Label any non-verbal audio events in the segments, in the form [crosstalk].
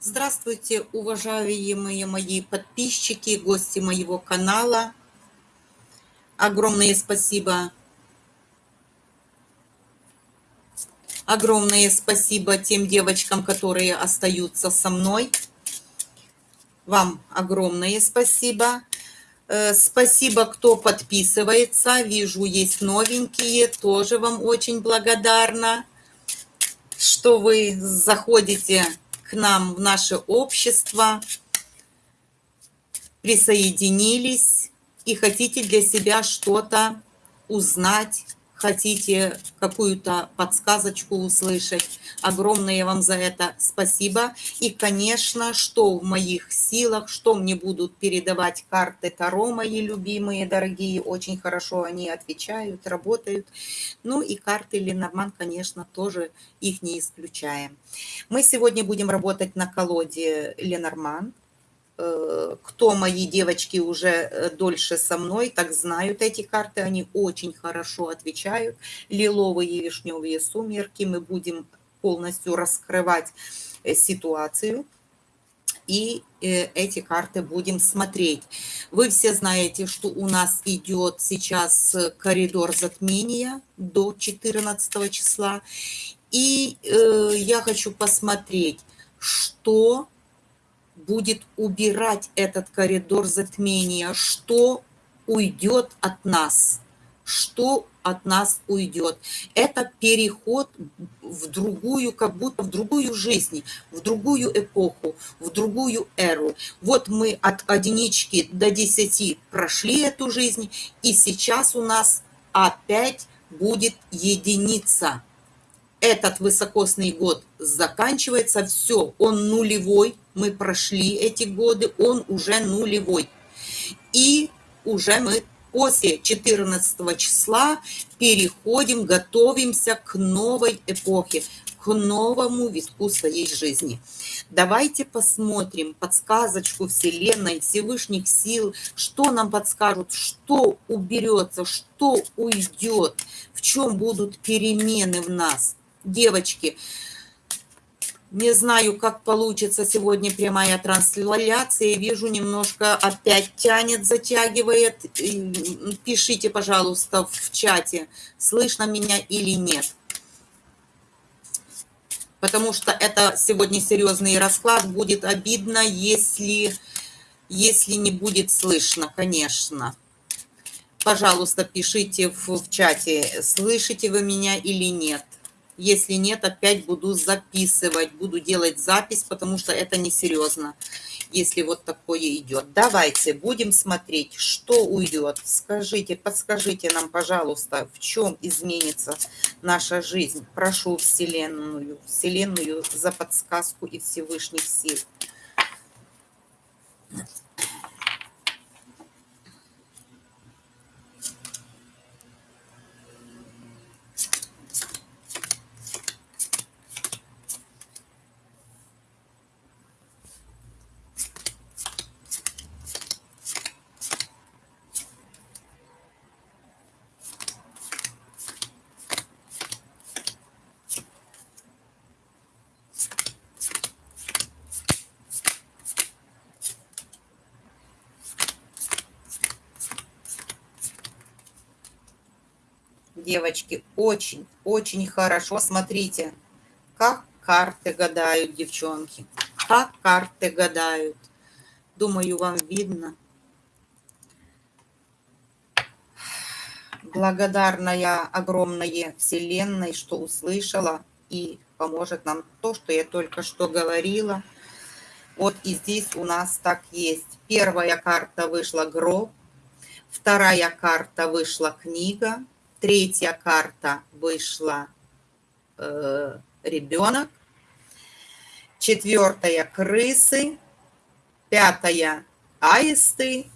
Здравствуйте, уважаемые мои подписчики, гости моего канала. Огромное спасибо. Огромное спасибо тем девочкам, которые остаются со мной. Вам огромное спасибо. Э, спасибо, кто подписывается. Вижу, есть новенькие. Тоже вам очень благодарна, что вы заходите к нам в наше общество, присоединились и хотите для себя что-то узнать, хотите какую-то подсказочку услышать. Огромное вам за это спасибо. И, конечно, что в моих силах, что мне будут передавать карты Таро, мои любимые, дорогие, очень хорошо они отвечают, работают. Ну и карты Ленорман, конечно, тоже их не исключаем. Мы сегодня будем работать на колоде Ленорман. Э, кто мои девочки уже э, дольше со мной, так знают эти карты, они очень хорошо отвечают. Лиловые и вишневые сумерки, мы будем полностью раскрывать э, ситуацию. И эти карты будем смотреть. Вы все знаете, что у нас идет сейчас коридор затмения до 14 числа. И я хочу посмотреть, что будет убирать этот коридор затмения, что уйдет от нас, что от нас уйдет. Это переход в другую, как будто в другую жизнь, в другую эпоху, в другую эру. Вот мы от единички до десяти прошли эту жизнь, и сейчас у нас опять будет единица. Этот высокосный год заканчивается, все, он нулевой, мы прошли эти годы, он уже нулевой. И уже мы после 14 числа переходим, готовимся к новой эпохе, к новому витку своей жизни. Давайте посмотрим подсказочку Вселенной, Всевышних сил, что нам подскажут, что уберется, что уйдет, в чем будут перемены в нас. Девочки, не знаю, как получится сегодня прямая трансляция. Вижу, немножко опять тянет, затягивает. Пишите, пожалуйста, в чате, слышно меня или нет. Потому что это сегодня серьезный расклад. Будет обидно, если, если не будет слышно, конечно. Пожалуйста, пишите в, в чате, слышите вы меня или нет. Если нет, опять буду записывать, буду делать запись, потому что это несерьезно, если вот такое идет. Давайте будем смотреть, что уйдет. Скажите, подскажите нам, пожалуйста, в чем изменится наша жизнь. Прошу Вселенную, Вселенную за подсказку и Всевышних сил. Девочки, очень-очень хорошо. Смотрите, как карты гадают, девчонки. Как карты гадают. Думаю, вам видно. Благодарна я огромное Вселенной, что услышала и поможет нам то, что я только что говорила. Вот и здесь у нас так есть. Первая карта вышла гроб, вторая карта вышла книга, Третья карта вышла э, ребенок. Четвертая крысы. Пятая аисты.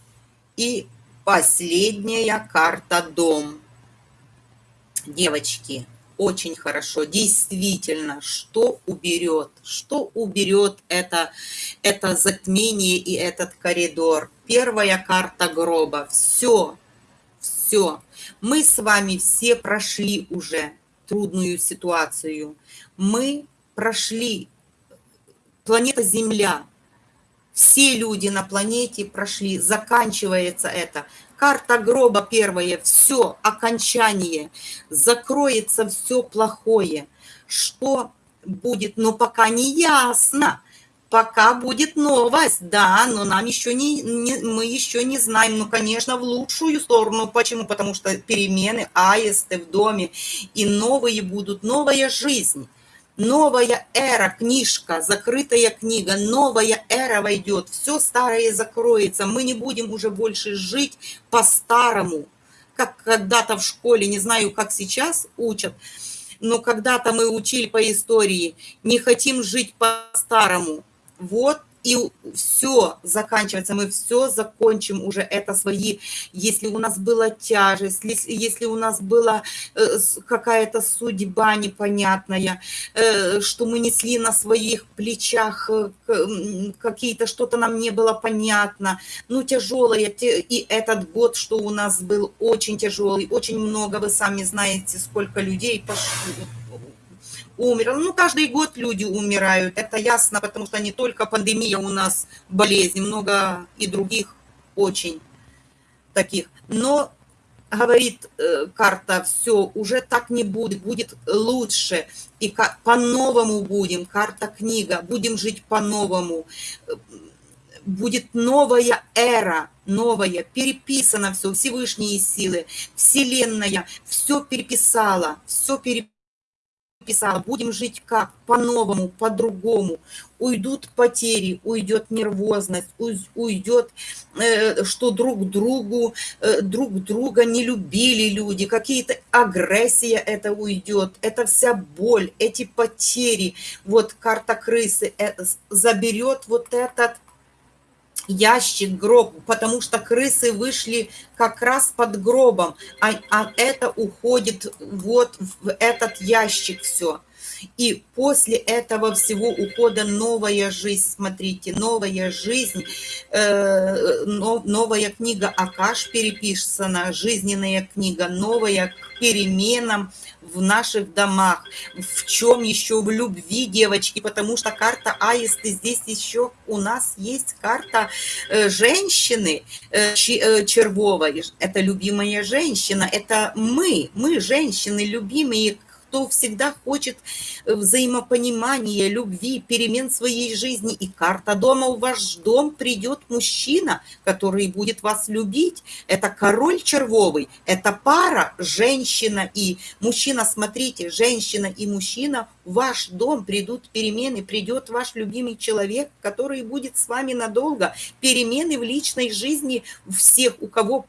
И последняя карта дом. Девочки, очень хорошо. Действительно, что уберет? Что уберет это, это затмение и этот коридор? Первая карта гроба. Все, все. Мы с вами все прошли уже трудную ситуацию. Мы прошли планета Земля. Все люди на планете прошли, заканчивается это. Карта гроба первая, все, окончание, закроется все плохое. Что будет, но пока не ясно. Пока будет новость, да, но нам еще не, не, мы еще не знаем, ну, конечно, в лучшую сторону. Почему? Потому что перемены, аисты в доме, и новые будут, новая жизнь. Новая эра, книжка, закрытая книга, новая эра войдет, все старое закроется, мы не будем уже больше жить по-старому, как когда-то в школе, не знаю, как сейчас учат, но когда-то мы учили по истории, не хотим жить по-старому. Вот и все заканчивается, мы все закончим уже это свои, если у нас была тяжесть, если у нас была э, какая-то судьба непонятная, э, что мы несли на своих плечах э, какие-то, что-то нам не было понятно, ну, тяжелое, и этот год, что у нас был очень тяжелый, очень много, вы сами знаете, сколько людей пошло, умер. Ну, каждый год люди умирают, это ясно, потому что не только пандемия у нас болезнь, много и других очень таких. Но говорит э, карта, все, уже так не будет, будет лучше, и по-новому будем, карта книга, будем жить по-новому, будет новая эра, новая, переписано все, Всевышние силы, Вселенная, все переписала, все переписала писала, будем жить как? По-новому, по-другому. Уйдут потери, уйдет нервозность, уйдет, э, что друг другу, э, друг друга не любили люди, какие-то агрессия это уйдет, это вся боль, эти потери. Вот карта крысы э, заберет вот этот ящик, гроб, потому что крысы вышли как раз под гробом, а, а это уходит вот в этот ящик все. И после этого всего ухода новая жизнь, смотрите, новая жизнь, э, новая книга Акаш переписана, жизненная книга, новая к переменам в наших домах. В чем еще? В любви, девочки, потому что карта Аисты здесь еще у нас есть карта э, женщины э, э, червовой. Это любимая женщина, это мы, мы женщины любимые, кто всегда хочет э, взаимопонимания, любви, перемен своей жизни. И карта дома, в ваш дом придет мужчина, который будет вас любить. Это король червовый, это пара, женщина и мужчина. Смотрите, женщина и мужчина в ваш дом придут перемены, придет ваш любимый человек, который будет с вами надолго. Перемены в личной жизни всех, у кого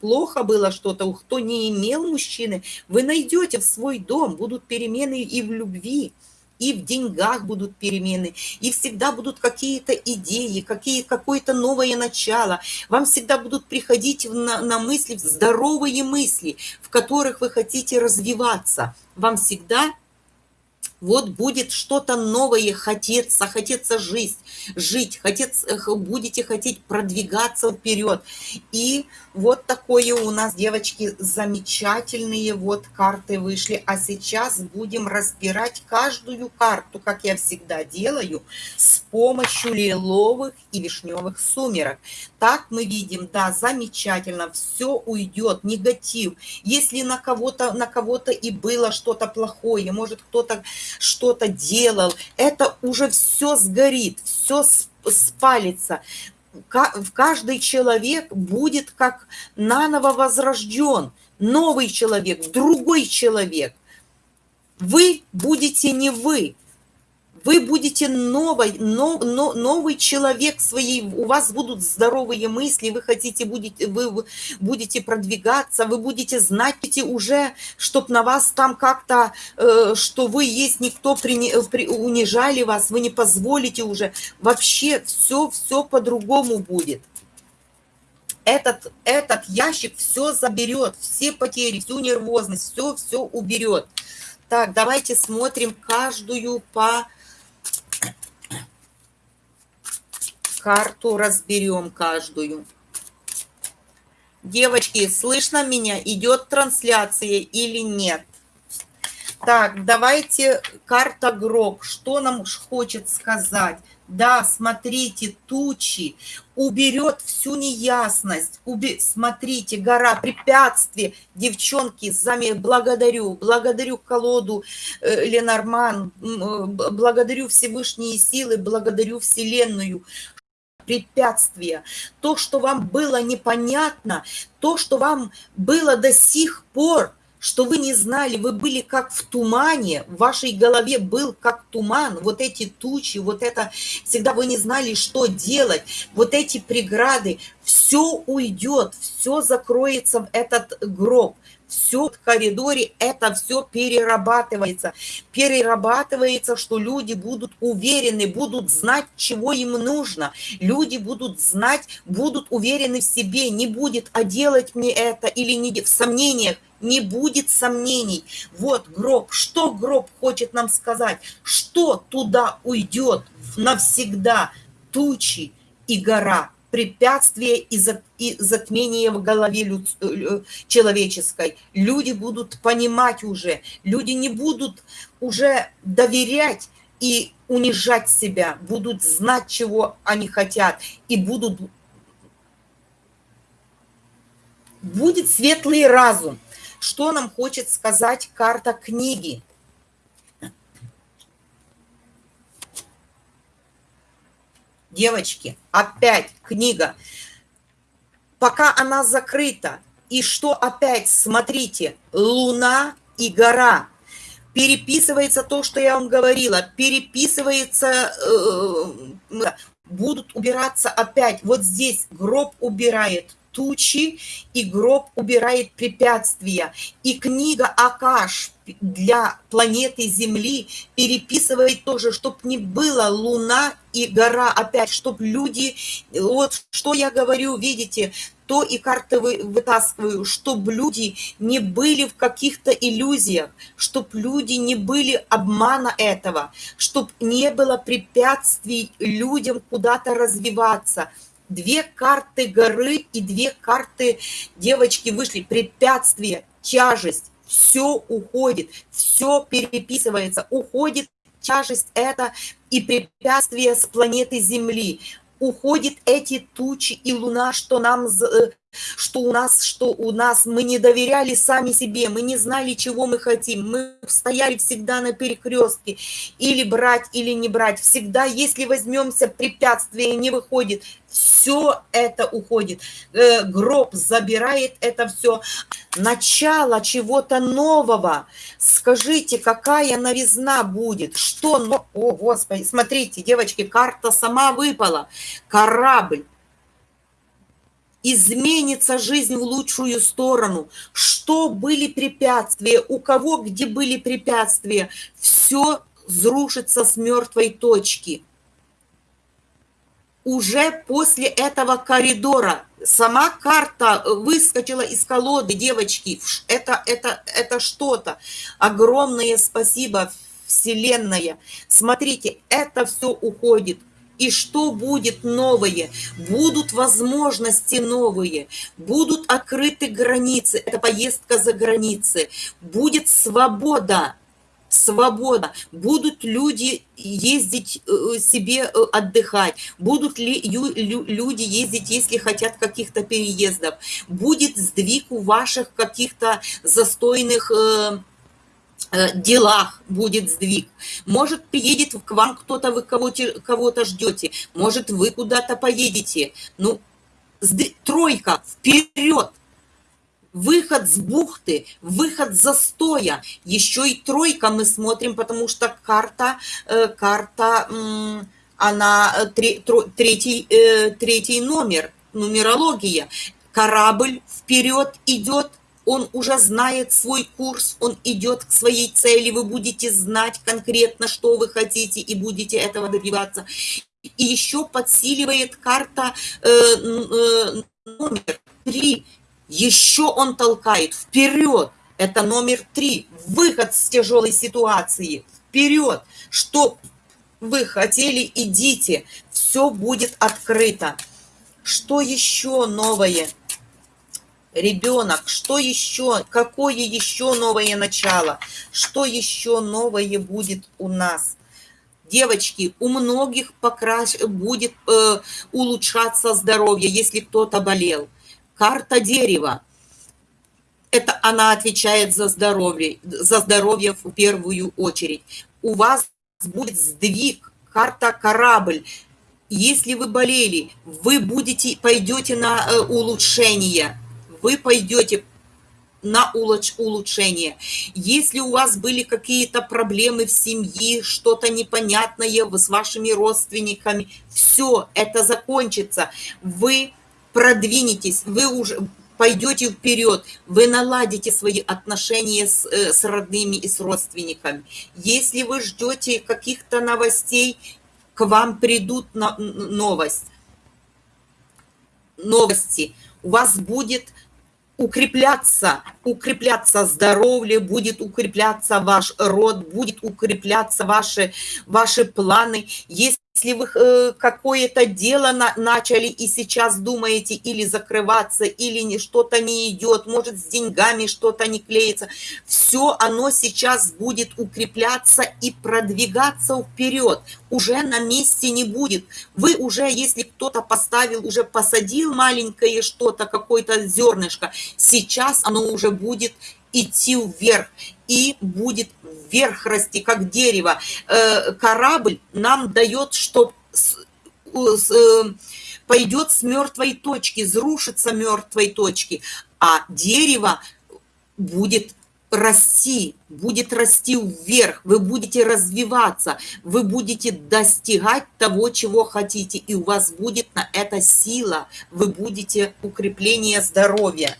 плохо было что-то, кто не имел мужчины, вы найдете в свой дом, будут перемены и в любви, и в деньгах будут перемены, и всегда будут какие-то идеи, какие, какое-то новое начало. Вам всегда будут приходить на, на мысли, здоровые мысли, в которых вы хотите развиваться. Вам всегда вот будет что-то новое хотеться, хотеться жить, жить, хотеться, будете хотеть продвигаться вперед. И вот такое у нас, девочки, замечательные вот карты вышли. А сейчас будем разбирать каждую карту, как я всегда делаю, с помощью лиловых и вишневых сумерок. Так мы видим, да, замечательно, все уйдет, негатив. Если на кого-то на кого-то и было что-то плохое, может кто-то что-то делал, это уже все сгорит, все спалится. В каждый человек будет как наново возрожден, новый человек, другой человек. Вы будете не вы, вы будете новый, но, но, новый человек своей, у вас будут здоровые мысли, вы хотите, будете, вы будете продвигаться, вы будете знать уже, чтоб на вас там как-то, э, что вы есть, никто при, при, унижали вас, вы не позволите уже. Вообще все, все по-другому будет. Этот, этот ящик все заберет, все потери, всю нервозность, все, все уберет. Так, давайте смотрим каждую по карту разберем каждую. Девочки, слышно меня? Идет трансляция или нет? Так, давайте карта гроб. Что нам хочет сказать? Да, смотрите, тучи уберет всю неясность. Убе... Смотрите, гора препятствий. Девчонки, сами благодарю. Благодарю колоду э, Ленорман. Э, благодарю Всевышние силы, благодарю Вселенную препятствия, то, что вам было непонятно, то, что вам было до сих пор что вы не знали, вы были как в тумане, в вашей голове был как туман, вот эти тучи, вот это, всегда вы не знали, что делать, вот эти преграды, все уйдет, все закроется в этот гроб, все в коридоре, это все перерабатывается. Перерабатывается, что люди будут уверены, будут знать, чего им нужно. Люди будут знать, будут уверены в себе, не будет, а делать мне это или не в сомнениях не будет сомнений. Вот гроб. Что гроб хочет нам сказать? Что туда уйдет навсегда? Тучи и гора, препятствия и, за, и затмение в голове люд, э, человеческой. Люди будут понимать уже, люди не будут уже доверять и унижать себя, будут знать, чего они хотят, и будут... Будет светлый разум, что нам хочет сказать карта книги? Девочки, опять книга. Пока она закрыта. И что опять? Смотрите, луна и гора. Переписывается то, что я вам говорила. Переписывается, э, будут убираться опять. Вот здесь гроб убирает тучи, и гроб убирает препятствия. И книга Акаш для планеты Земли переписывает тоже, чтобы не было луна и гора опять, чтобы люди, вот что я говорю, видите, то и карты вытаскиваю, чтобы люди не были в каких-то иллюзиях, чтобы люди не были обмана этого, чтобы не было препятствий людям куда-то развиваться – две карты горы и две карты девочки вышли. Препятствие, тяжесть, все уходит, все переписывается, уходит тяжесть это и препятствие с планеты Земли. Уходит эти тучи и луна, что нам э, что у нас, что у нас, мы не доверяли сами себе, мы не знали, чего мы хотим, мы стояли всегда на перекрестке, или брать, или не брать, всегда, если возьмемся, препятствие не выходит, все это уходит, э, гроб забирает это все, начало чего-то нового, скажите, какая новизна будет, что, о, Господи, смотрите, девочки, карта сама выпала, корабль, изменится жизнь в лучшую сторону. Что были препятствия, у кого где были препятствия, все взрушится с мертвой точки. Уже после этого коридора сама карта выскочила из колоды, девочки. Это, это, это что-то. Огромное спасибо, Вселенная. Смотрите, это все уходит и что будет новое? Будут возможности новые, будут открыты границы, это поездка за границы, будет свобода, свобода, будут люди ездить э, себе э, отдыхать, будут ли люди ездить, если хотят каких-то переездов, будет сдвиг у ваших каких-то застойных э, делах будет сдвиг. Может, приедет к вам кто-то, вы кого-то кого ждете. Может, вы куда-то поедете. Ну, тройка, вперед! Выход с бухты, выход застоя. Еще и тройка мы смотрим, потому что карта, э, карта, она э, третий, третий номер, нумерология. Корабль вперед идет, он уже знает свой курс, он идет к своей цели, вы будете знать конкретно, что вы хотите, и будете этого добиваться. И еще подсиливает карта э, э, номер три. Еще он толкает вперед. Это номер три. Выход с тяжелой ситуации. Вперед. Что вы хотели, идите. Все будет открыто. Что еще новое? Ребенок, что еще, какое еще новое начало, что еще новое будет у нас. Девочки, у многих покраш... будет э, улучшаться здоровье, если кто-то болел. Карта дерева. Это она отвечает за здоровье, за здоровье в первую очередь. У вас будет сдвиг, карта корабль. Если вы болели, вы будете, пойдете на э, улучшение вы пойдете на улучшение. Если у вас были какие-то проблемы в семье, что-то непонятное с вашими родственниками, все это закончится. Вы продвинетесь, вы уже пойдете вперед, вы наладите свои отношения с, э, с родными и с родственниками. Если вы ждете каких-то новостей, к вам придут на, новость, новости. У вас будет укрепляться, укрепляться здоровье, будет укрепляться ваш род, будет укрепляться ваши, ваши планы. Если если вы э, какое-то дело на, начали и сейчас думаете или закрываться, или что-то не идет, может с деньгами что-то не клеится, все оно сейчас будет укрепляться и продвигаться вперед. Уже на месте не будет. Вы уже, если кто-то поставил, уже посадил маленькое что-то, какое-то зернышко, сейчас оно уже будет идти вверх и будет вверх расти, как дерево. Э, корабль нам дает, что э, пойдет с мертвой точки, срушится мертвой точки, а дерево будет расти, будет расти вверх, вы будете развиваться, вы будете достигать того, чего хотите, и у вас будет на это сила, вы будете укрепление здоровья.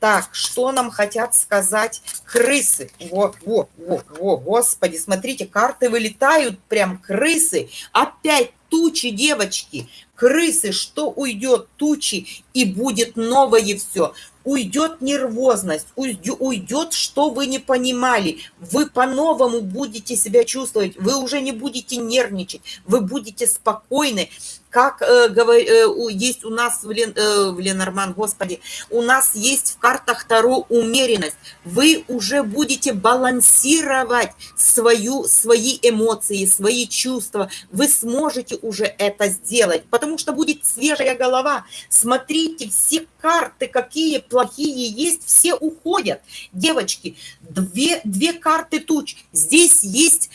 Так, что нам хотят сказать крысы? Во, во, во, во, господи, смотрите, карты вылетают, прям крысы. Опять тучи, девочки, крысы, что уйдет тучи, и будет новое все уйдет нервозность, уйдет, что вы не понимали. Вы по-новому будете себя чувствовать, вы уже не будете нервничать, вы будете спокойны. Как э, э, есть у нас в, Лен, э, Ленорман, господи, у нас есть в картах Таро умеренность. Вы уже будете балансировать свою, свои эмоции, свои чувства. Вы сможете уже это сделать, потому что будет свежая голова. Смотрите, все карты, какие плохие есть, все уходят. Девочки, две, две карты туч. Здесь есть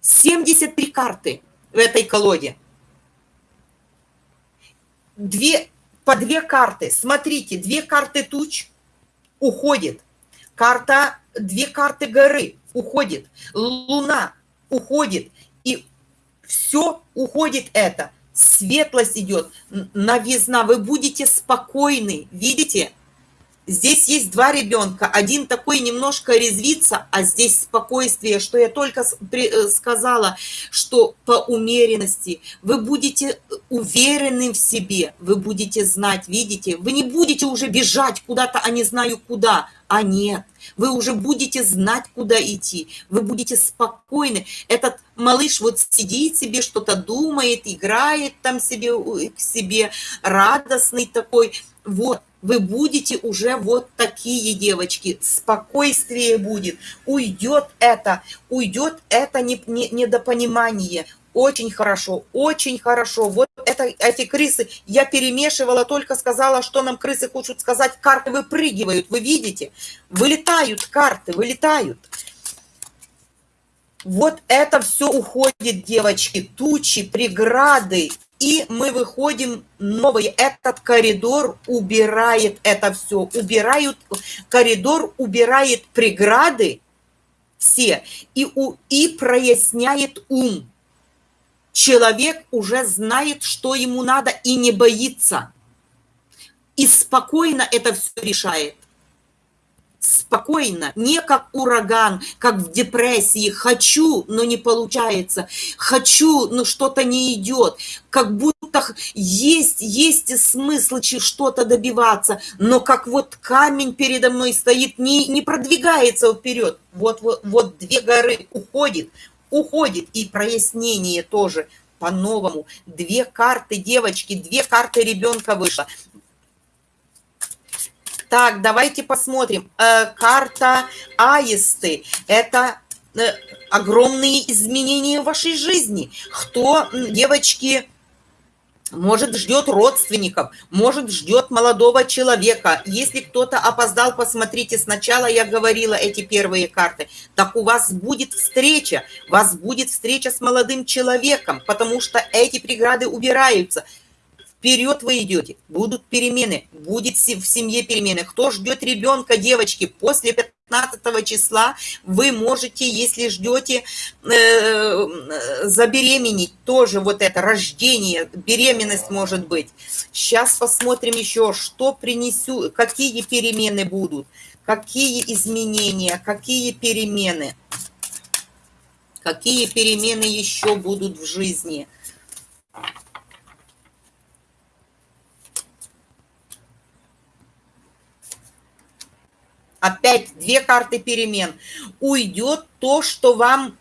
73 карты в этой колоде. Две, по две карты. Смотрите, две карты туч уходит. Карта, две карты горы уходит. Луна уходит. И все уходит это светлость идет, новизна, вы будете спокойны, видите? Здесь есть два ребенка, один такой немножко резвится, а здесь спокойствие, что я только э, сказала, что по умеренности. Вы будете уверены в себе, вы будете знать, видите, вы не будете уже бежать куда-то, а не знаю куда, а нет, вы уже будете знать, куда идти, вы будете спокойны. Этот малыш вот сидит себе, что-то думает, играет там себе, к себе, радостный такой, вот, вы будете уже вот такие девочки, спокойствие будет, уйдет это, уйдет это недопонимание, очень хорошо, очень хорошо. Вот это, эти крысы, я перемешивала, только сказала, что нам крысы хочут сказать. Карты выпрыгивают, вы видите? Вылетают карты, вылетают. Вот это все уходит, девочки, тучи, преграды. И мы выходим новый. Этот коридор убирает это все. Убирают, коридор убирает преграды все и, у, и проясняет ум человек уже знает, что ему надо и не боится. И спокойно это все решает. Спокойно, не как ураган, как в депрессии. Хочу, но не получается. Хочу, но что-то не идет. Как будто есть, есть смысл что-то добиваться, но как вот камень передо мной стоит, не, не продвигается вперед. Вот, вот, вот две горы уходит, уходит. И прояснение тоже по-новому. Две карты девочки, две карты ребенка вышло. Так, давайте посмотрим. Э, карта Аисты – это э, огромные изменения в вашей жизни. Кто, девочки, может, ждет родственников, может, ждет молодого человека. Если кто-то опоздал, посмотрите, сначала я говорила эти первые карты, так у вас будет встреча, у вас будет встреча с молодым человеком, потому что эти преграды убираются – Вперед вы идете, будут перемены, будет в семье перемены. Кто ждет ребенка, девочки, после 15 числа вы можете, если ждете, э, забеременеть. Тоже вот это рождение, беременность может быть. Сейчас посмотрим еще, что принесу, какие перемены будут, какие изменения, какие перемены. Какие перемены еще будут в жизни. Опять две карты перемен, уйдет то, что вам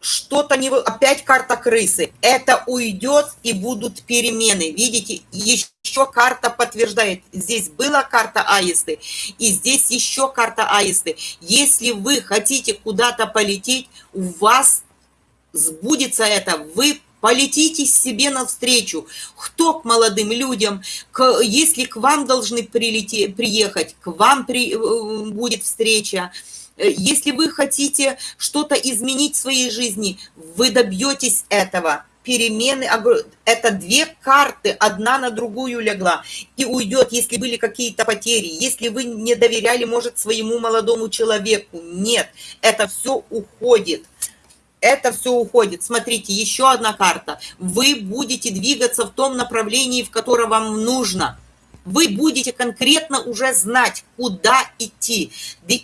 что-то не... Опять карта крысы. Это уйдет и будут перемены. Видите, еще карта подтверждает. Здесь была карта аисты, и здесь еще карта аисты. Если вы хотите куда-то полететь, у вас сбудется это. Вы Полетите себе навстречу. Кто к молодым людям, к, если к вам должны прилететь, приехать, к вам при, э, будет встреча. Если вы хотите что-то изменить в своей жизни, вы добьетесь этого. Перемены, это две карты, одна на другую легла, и уйдет, если были какие-то потери, если вы не доверяли, может, своему молодому человеку. Нет, это все уходит это все уходит. Смотрите, еще одна карта. Вы будете двигаться в том направлении, в котором вам нужно. Вы будете конкретно уже знать, куда идти.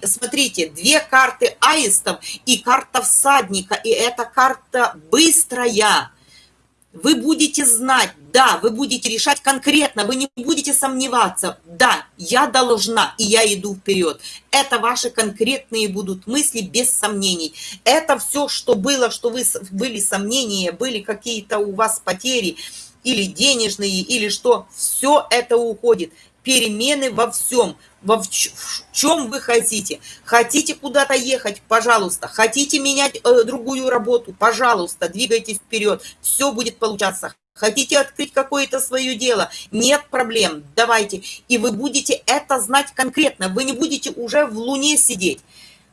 Смотрите, две карты аистов и карта всадника. И эта карта быстрая вы будете знать, да, вы будете решать конкретно, вы не будете сомневаться, да, я должна, и я иду вперед. Это ваши конкретные будут мысли без сомнений. Это все, что было, что вы были сомнения, были какие-то у вас потери, или денежные, или что, все это уходит. Перемены во всем во в чем вы хотите. Хотите куда-то ехать, пожалуйста. Хотите менять э, другую работу, пожалуйста, двигайтесь вперед. Все будет получаться. Хотите открыть какое-то свое дело? Нет проблем, давайте. И вы будете это знать конкретно. Вы не будете уже в луне сидеть.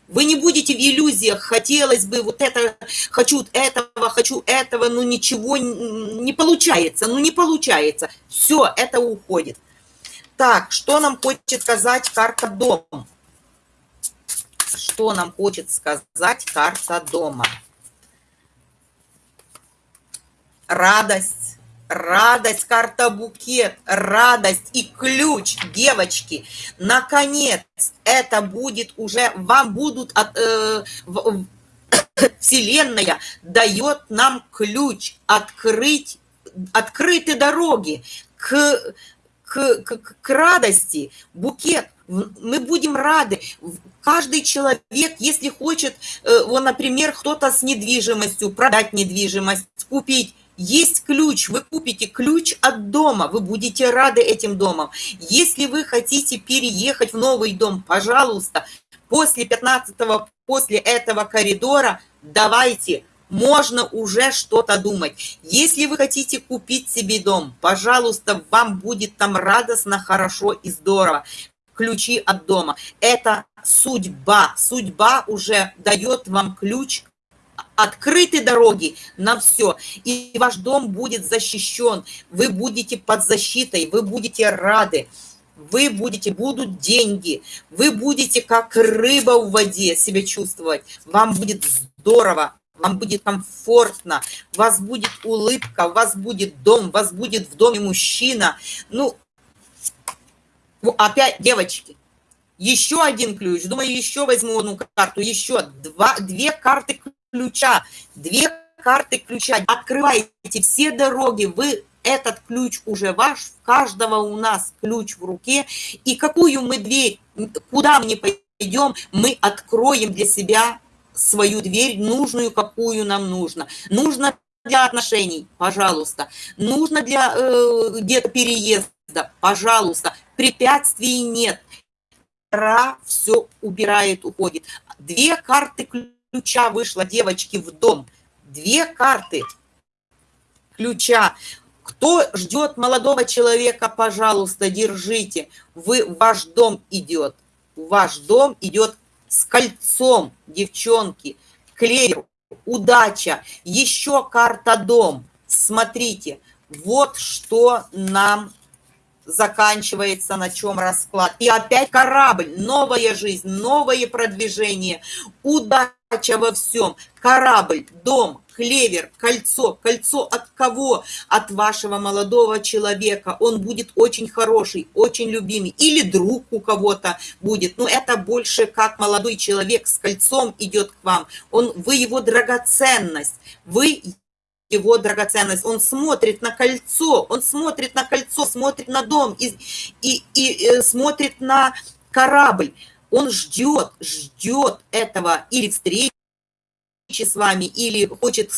Вы не будете в иллюзиях, хотелось бы вот это, хочу этого, хочу этого, но ничего не получается, ну не получается. Все, это уходит. Так, что нам хочет сказать карта дом? Что нам хочет сказать карта дома? Радость, радость, карта букет, радость и ключ, девочки. Наконец, это будет уже, вам будут от, э, в, [coughs] Вселенная дает нам ключ открыть, открыты дороги к к, к, к радости, букет. Мы будем рады. Каждый человек, если хочет, э, вот, например, кто-то с недвижимостью, продать недвижимость, купить, есть ключ, вы купите ключ от дома, вы будете рады этим домом. Если вы хотите переехать в новый дом, пожалуйста, после 15 после этого коридора давайте, можно уже что-то думать. Если вы хотите купить себе дом, пожалуйста, вам будет там радостно, хорошо и здорово. Ключи от дома. Это судьба. Судьба уже дает вам ключ открыты дороги на все, и ваш дом будет защищен, вы будете под защитой, вы будете рады, вы будете, будут деньги, вы будете как рыба в воде себя чувствовать, вам будет здорово, вам будет комфортно, у вас будет улыбка, у вас будет дом, у вас будет в доме мужчина. Ну, опять, девочки, еще один ключ. Думаю, еще возьму одну карту, еще два, две карты ключа, две карты ключа. Открывайте все дороги, вы этот ключ уже ваш, у каждого у нас ключ в руке, и какую мы дверь, куда мы пойдем, мы откроем для себя свою дверь, нужную, какую нам нужно. Нужно для отношений, пожалуйста. Нужно для э, где-то переезда, пожалуйста. Препятствий нет. жара все убирает, уходит. Две карты ключа вышло, девочки, в дом. Две карты ключа. Кто ждет молодого человека, пожалуйста, держите. Вы, ваш дом идет. Ваш дом идет с кольцом, девчонки. Клевер, удача. Еще карта дом. Смотрите, вот что нам заканчивается, на чем расклад. И опять корабль, новая жизнь, новое продвижение, удача во всем. Корабль, дом, клевер, кольцо. Кольцо от кого? От вашего молодого человека. Он будет очень хороший, очень любимый. Или друг у кого-то будет. Но это больше как молодой человек с кольцом идет к вам. Он, вы его драгоценность. Вы его драгоценность. Он смотрит на кольцо, он смотрит на кольцо, смотрит на дом и, и, и э, смотрит на корабль. Он ждет, ждет этого или встречи с вами, или хочет...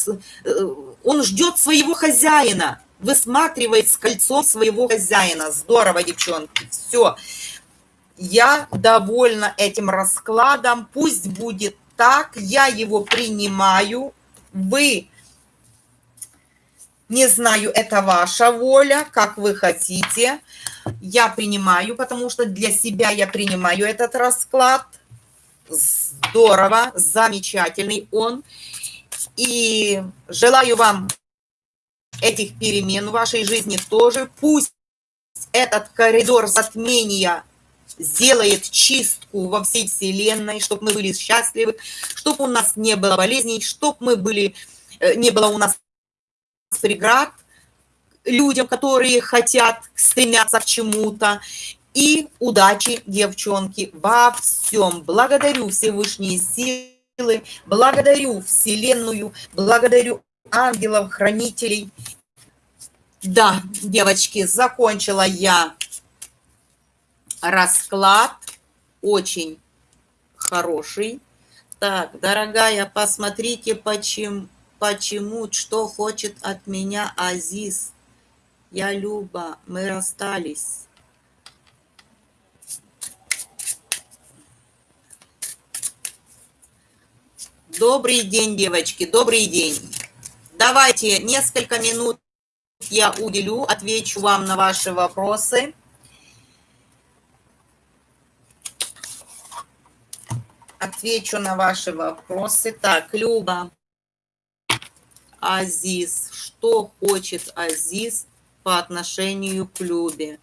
Э, он ждет своего хозяина, высматривает с кольцом своего хозяина. Здорово, девчонки. Все. Я довольна этим раскладом. Пусть будет так. Я его принимаю. Вы не знаю, это ваша воля, как вы хотите. Я принимаю, потому что для себя я принимаю этот расклад. Здорово, замечательный он. И желаю вам этих перемен в вашей жизни тоже. Пусть этот коридор затмения сделает чистку во всей Вселенной, чтобы мы были счастливы, чтобы у нас не было болезней, чтобы мы были, э, не было у нас преград людям, которые хотят, стремятся к чему-то. И удачи, девчонки, во всем. Благодарю Всевышние силы, благодарю Вселенную, благодарю ангелов, хранителей. Да, девочки, закончила я расклад. Очень хороший. Так, дорогая, посмотрите, почему почему, что хочет от меня Азиз. Я Люба, мы расстались. Добрый день, девочки, добрый день. Давайте несколько минут я уделю, отвечу вам на ваши вопросы. Отвечу на ваши вопросы. Так, Люба. Азиз. Что хочет Азиз по отношению к Любе?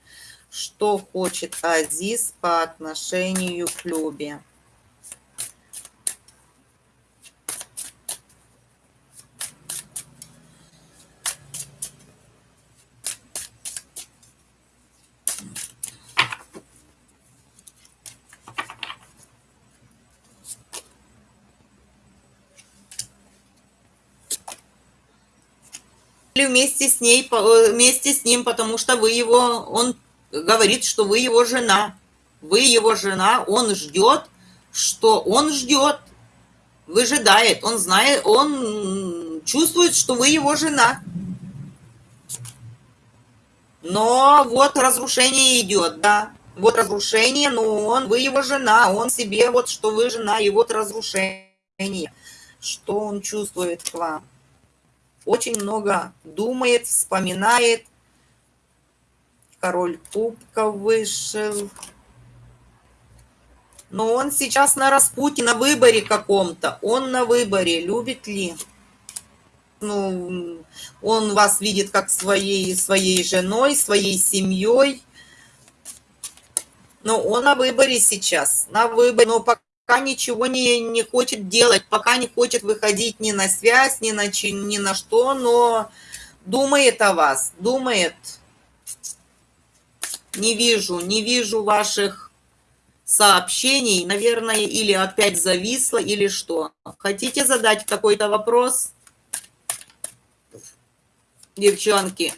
Что хочет Азиз по отношению к Любе? Вместе с ней, э, вместе с ним, потому что вы его, он говорит, что вы его жена. Вы его жена, он ждет, что он ждет, выжидает, он знает, он чувствует, что вы его жена. Но вот разрушение идет, да. Вот разрушение, но он, вы его жена, он себе вот, что вы жена, и вот разрушение. Что он чувствует к вам очень много думает, вспоминает. Король кубков вышел. Но он сейчас на распутье, на выборе каком-то. Он на выборе, любит ли. Ну, он вас видит как своей, своей женой, своей семьей. Но он на выборе сейчас, на выборе. Но пока пока ничего не, не хочет делать, пока не хочет выходить ни на связь, ни на, ни на что, но думает о вас, думает. Не вижу, не вижу ваших сообщений, наверное, или опять зависло, или что. Хотите задать какой-то вопрос? Девчонки.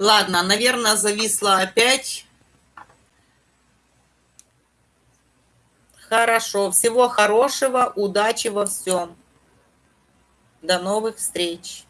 Ладно, наверное, зависла опять. Хорошо. Всего хорошего, удачи во всем. До новых встреч.